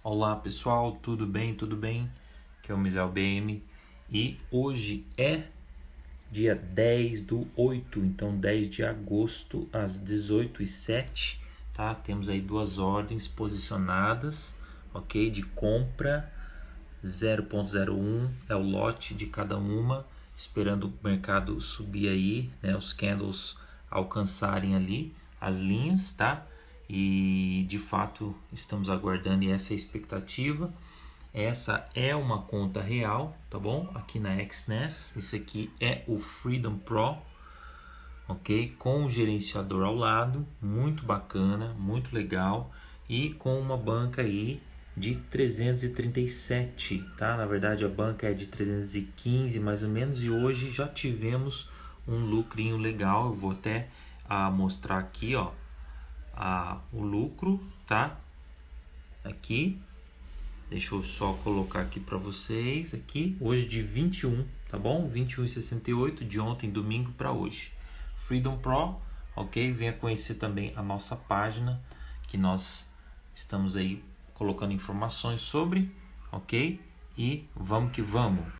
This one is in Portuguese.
Olá pessoal, tudo bem? Tudo bem? Aqui é o Misel BM e hoje é dia 10 do 8, então 10 de agosto às 18h07, tá? Temos aí duas ordens posicionadas, ok? De compra 0.01 é o lote de cada uma, esperando o mercado subir aí, né? Os candles alcançarem ali as linhas, tá? E de fato estamos aguardando e essa é a expectativa. Essa é uma conta real, tá bom? Aqui na XNES, esse aqui é o Freedom Pro, ok? Com o gerenciador ao lado, muito bacana, muito legal e com uma banca aí de 337, tá? Na verdade a banca é de 315 mais ou menos e hoje já tivemos um lucrinho legal. Eu vou até a mostrar aqui, ó, a, o lucro, tá? Aqui, deixa eu só colocar aqui para vocês, aqui, hoje de 21, tá bom? 21,68 de ontem, domingo, para hoje. Freedom Pro, ok? Venha conhecer também a nossa página, que nós estamos aí colocando informações sobre, ok? E vamos que vamos!